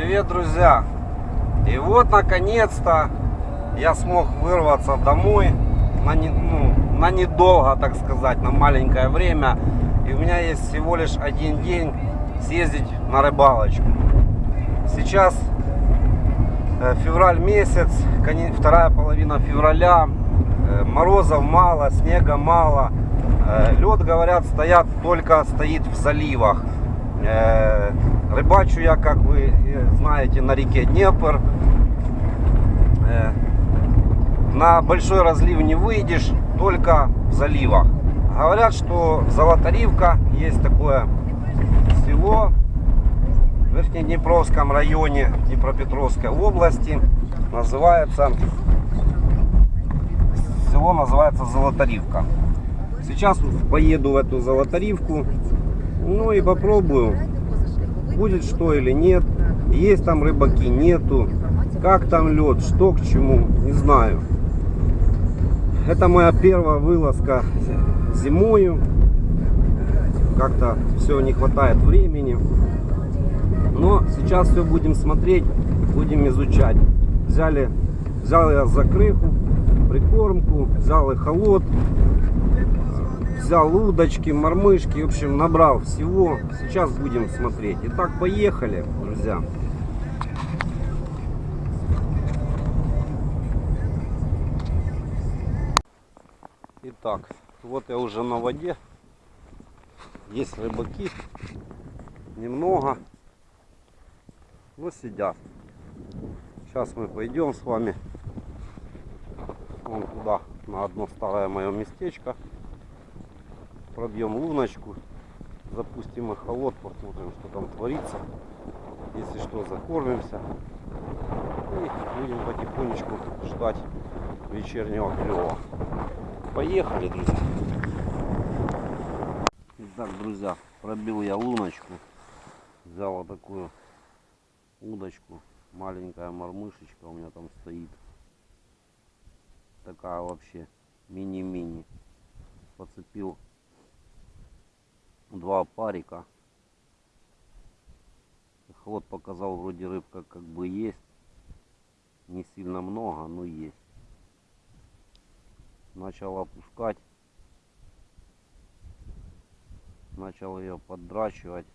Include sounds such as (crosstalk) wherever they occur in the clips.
Привет, друзья! И вот, наконец-то, я смог вырваться домой на, не, ну, на недолго, так сказать, на маленькое время. И у меня есть всего лишь один день съездить на рыбалочку. Сейчас э, февраль месяц, вторая половина февраля. Э, морозов мало, снега мало. Э, лед, говорят, стоят только стоит в заливах. Рыбачу я, как вы знаете, на реке Днепр. На большой разлив не выйдешь, только в заливах. Говорят, что Золотаривка есть такое село в Верхнеднепровском районе Днепропетровской области. Называется село называется Золотаривка. Сейчас поеду в эту Золотаривку. Ну и попробую, будет что или нет. Есть там рыбаки, нету. Как там лед, что к чему, не знаю. Это моя первая вылазка зимою. Как-то все не хватает времени. Но сейчас все будем смотреть, будем изучать. Взяли, взял я закрыху, прикормку, взял холод, взял удочки, мормышки, в общем, набрал всего. Сейчас будем смотреть. Итак, поехали, друзья. Итак, вот я уже на воде. Есть рыбаки. Немного. Но сидят. Сейчас мы пойдем с вами вон туда, на одно старое мое местечко. Пробьем луночку. Запустим эхолот, посмотрим, что там творится. Если что, закормимся. И будем потихонечку ждать вечернего клева. Поехали, друзья. Итак, друзья, пробил я луночку. Взял вот такую удочку. Маленькая мормышечка у меня там стоит. Такая вообще мини-мини. Поцепил два парика. Ход показал вроде рыбка как бы есть. Не сильно много, но есть. Начал опускать. Начал ее поддрачивать.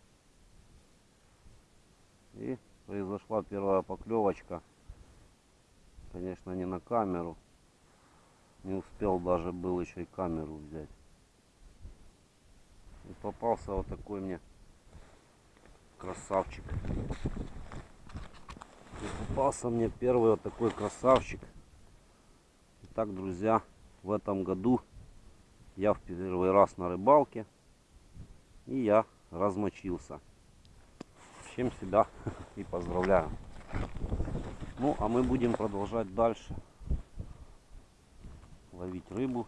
И произошла первая поклевочка. Конечно не на камеру. Не успел даже был еще и камеру взять и попался вот такой мне красавчик и попался мне первый вот такой красавчик Итак, друзья в этом году я в первый раз на рыбалке. И я размочился. С чем себя (laughs) и поздравляю. Ну, а мы будем продолжать дальше ловить рыбу.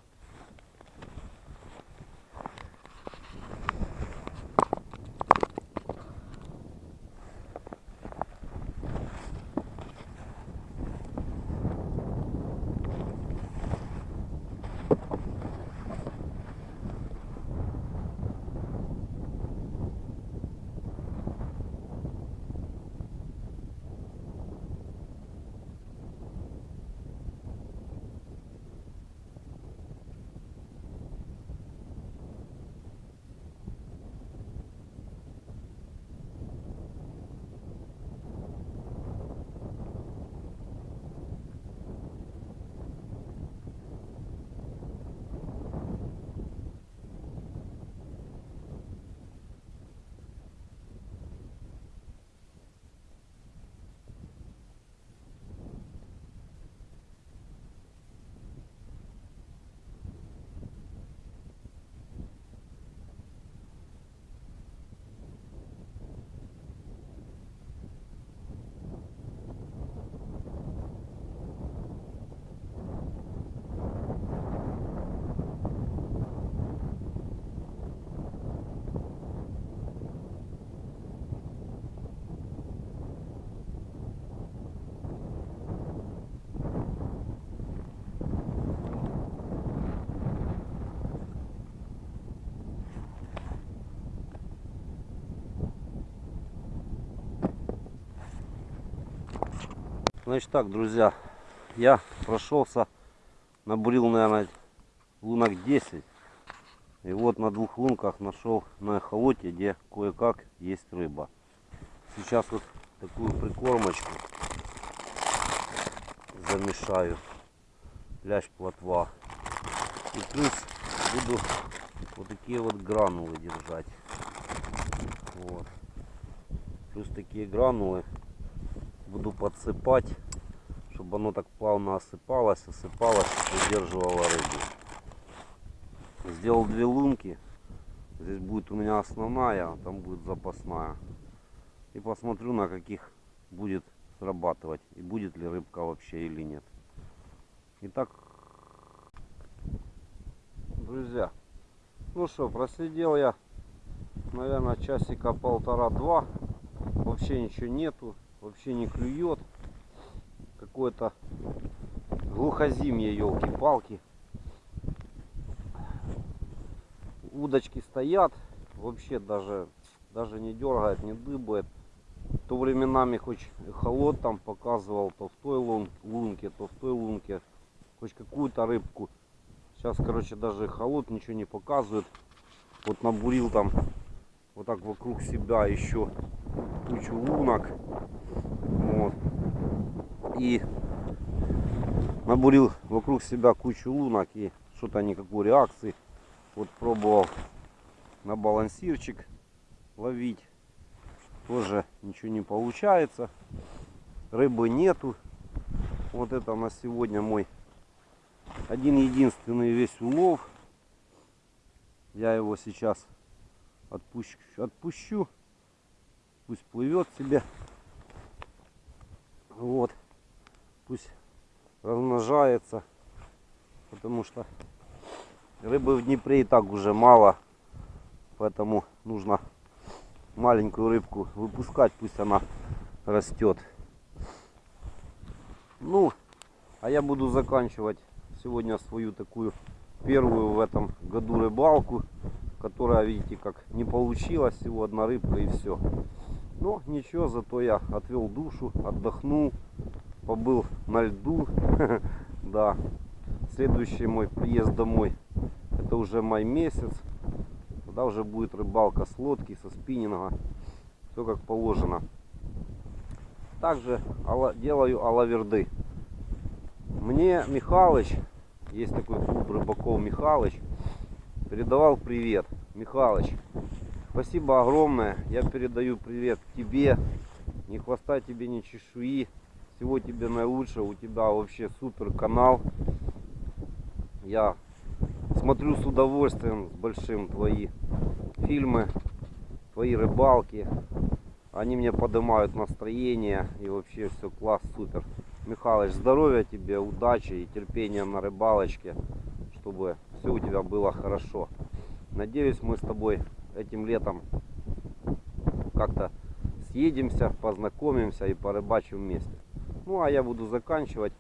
Значит так, друзья, я прошелся, набурил, наверное, лунок 10. И вот на двух лунках нашел на эхолоте, где кое-как есть рыба. Сейчас вот такую прикормочку замешаю. Лящ плотва. И плюс буду вот такие вот гранулы держать. Вот. Плюс такие гранулы буду подсыпать, чтобы оно так плавно осыпалось, осыпалось, выдерживало рыбу. Сделал две лунки. Здесь будет у меня основная, а там будет запасная. И посмотрю, на каких будет срабатывать. И будет ли рыбка вообще или нет. Итак, друзья, ну что, просидел я, наверное, часика полтора-два. Вообще ничего нету, вообще не клюет. Какое-то глухозимье, елки-палки. Удочки стоят, вообще даже, даже не дергает, не дыбает. То временами хоть холод там показывал, то в той лун, лунке, то в той лунке. Хоть какую-то рыбку. Сейчас, короче, даже холод ничего не показывает. Вот набурил там вот так вокруг себя еще кучу лунок. И набурил вокруг себя кучу лунок и что-то никакой реакции. Вот пробовал на балансирчик ловить. Тоже ничего не получается. Рыбы нету. Вот это на сегодня мой один единственный весь улов. Я его сейчас отпущу, отпущу. Пусть плывет себе. Вот. Пусть размножается. Потому что рыбы в Днепре и так уже мало. Поэтому нужно маленькую рыбку выпускать. Пусть она растет. Ну, а я буду заканчивать сегодня свою такую первую в этом году рыбалку, которая, видите, как не получилась, всего одна рыбка и все. Но ничего, зато я отвел душу, отдохнул, побыл на льду, (laughs) да. Следующий мой приезд домой, это уже май месяц, тогда уже будет рыбалка с лодки, со спиннинга, все как положено. Также делаю алаверды. Мне Михалыч есть такой клуб рыбаков Михалыч. Передавал привет. Михалыч, спасибо огромное. Я передаю привет тебе. Ни хвоста тебе, ни чешуи. Всего тебе наилучшего. У тебя вообще супер канал. Я смотрю с удовольствием, с большим твои фильмы, твои рыбалки. Они мне поднимают настроение и вообще все класс, супер. Михалыч, здоровья тебе, удачи и терпения на рыбалочке, чтобы все у тебя было хорошо. Надеюсь, мы с тобой этим летом как-то съедемся, познакомимся и порыбачим вместе. Ну, а я буду заканчивать.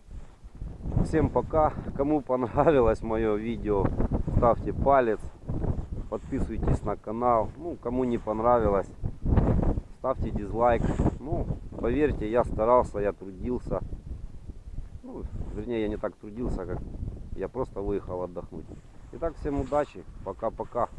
Всем пока. Кому понравилось мое видео, ставьте палец, подписывайтесь на канал. Ну, кому не понравилось, ставьте дизлайк. Ну, поверьте, я старался, я трудился. Ну, вернее, я не так трудился, как я просто выехал отдохнуть. Итак, всем удачи. Пока-пока.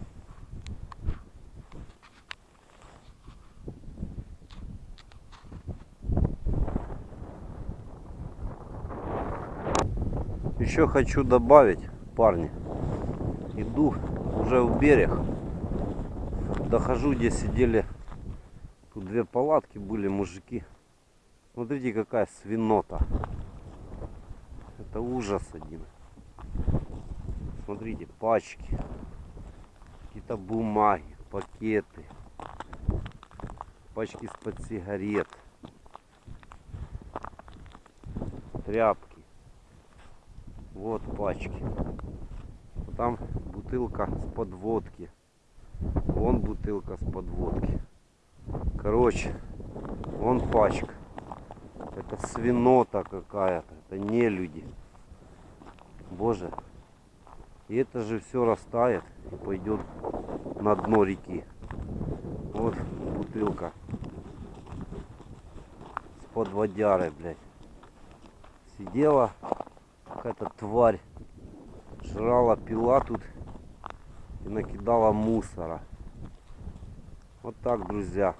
Еще хочу добавить, парни, иду уже в берег, дохожу, где сидели, тут две палатки были, мужики. Смотрите, какая свинота. Это ужас один. Смотрите, пачки. Какие-то бумаги, пакеты. Пачки из-под сигарет. Тряпки. Вот пачки. Там бутылка с подводки. Вон бутылка с подводки. Короче, вон пачка. Это свинота какая-то. Это не люди. Боже. И это же все растает и пойдет на дно реки. Вот бутылка с под водярой, блядь. Сидела какая-то тварь, жрала, пила тут и накидала мусора. Вот так, друзья.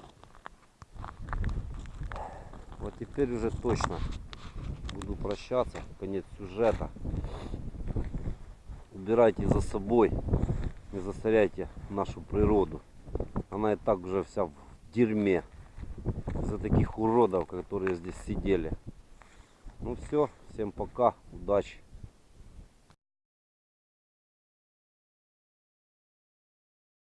Вот теперь уже точно буду прощаться. Конец сюжета. Убирайте за собой. Не засоряйте нашу природу. Она и так уже вся в дерьме. За таких уродов, которые здесь сидели. Ну все, всем пока, удачи.